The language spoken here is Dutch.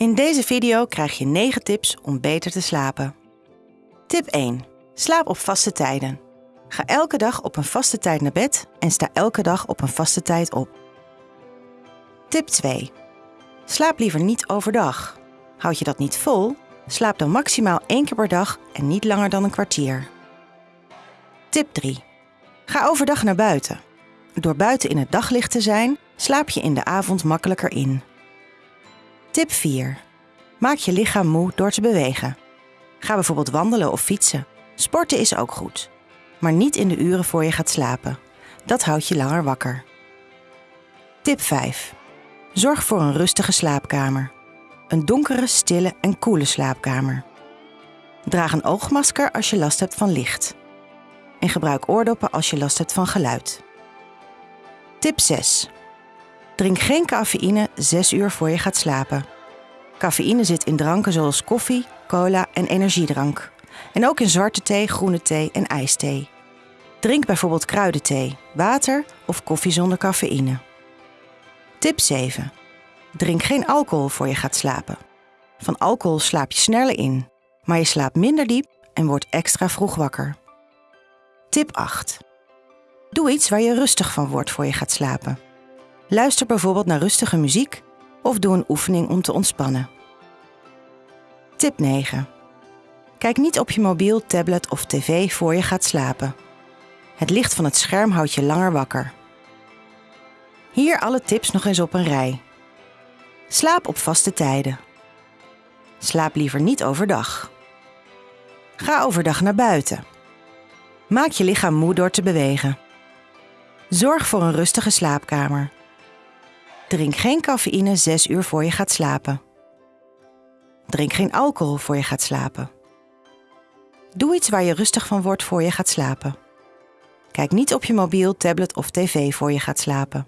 In deze video krijg je 9 tips om beter te slapen. Tip 1. Slaap op vaste tijden. Ga elke dag op een vaste tijd naar bed en sta elke dag op een vaste tijd op. Tip 2. Slaap liever niet overdag. Houd je dat niet vol? Slaap dan maximaal één keer per dag en niet langer dan een kwartier. Tip 3. Ga overdag naar buiten. Door buiten in het daglicht te zijn, slaap je in de avond makkelijker in. Tip 4. Maak je lichaam moe door te bewegen. Ga bijvoorbeeld wandelen of fietsen. Sporten is ook goed. Maar niet in de uren voor je gaat slapen. Dat houdt je langer wakker. Tip 5. Zorg voor een rustige slaapkamer. Een donkere, stille en koele slaapkamer. Draag een oogmasker als je last hebt van licht. En gebruik oordoppen als je last hebt van geluid. Tip 6. Drink geen cafeïne 6 uur voor je gaat slapen. Cafeïne zit in dranken zoals koffie, cola en energiedrank. En ook in zwarte thee, groene thee en ijsthee. Drink bijvoorbeeld kruidenthee, water of koffie zonder cafeïne. Tip 7. Drink geen alcohol voor je gaat slapen. Van alcohol slaap je sneller in, maar je slaapt minder diep en wordt extra vroeg wakker. Tip 8. Doe iets waar je rustig van wordt voor je gaat slapen. Luister bijvoorbeeld naar rustige muziek of doe een oefening om te ontspannen. Tip 9. Kijk niet op je mobiel, tablet of tv voor je gaat slapen. Het licht van het scherm houdt je langer wakker. Hier alle tips nog eens op een rij. Slaap op vaste tijden. Slaap liever niet overdag. Ga overdag naar buiten. Maak je lichaam moe door te bewegen. Zorg voor een rustige slaapkamer. Drink geen cafeïne 6 uur voor je gaat slapen. Drink geen alcohol voor je gaat slapen. Doe iets waar je rustig van wordt voor je gaat slapen. Kijk niet op je mobiel, tablet of tv voor je gaat slapen.